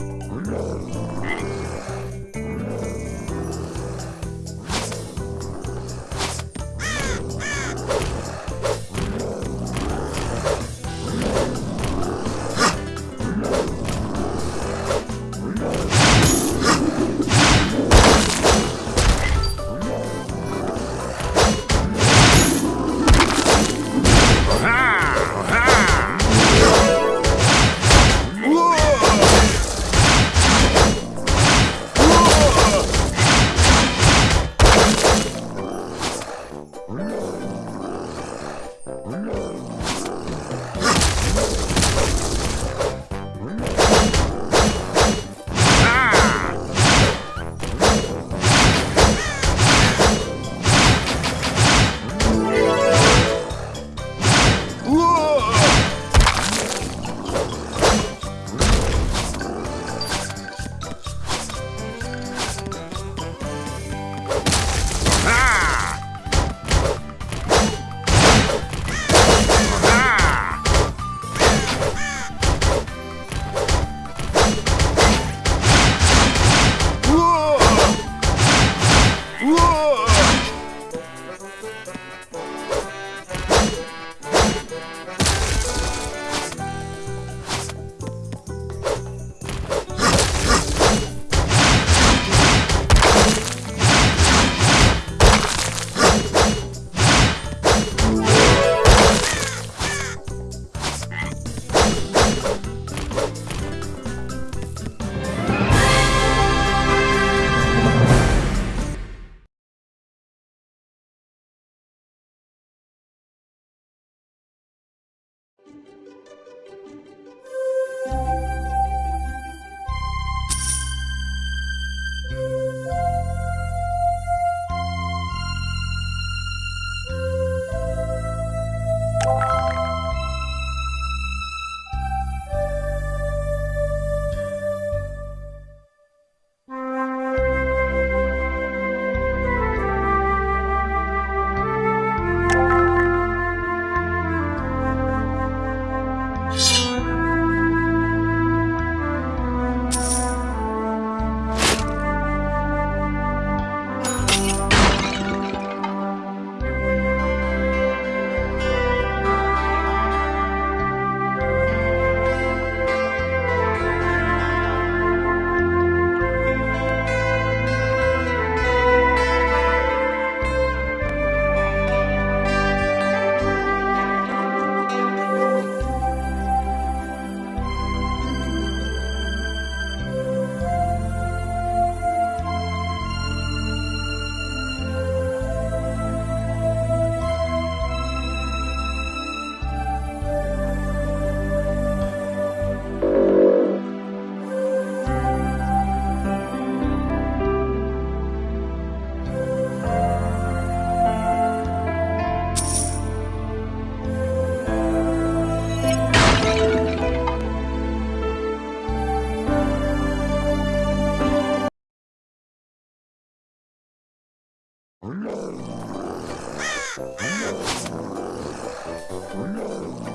Lord. Música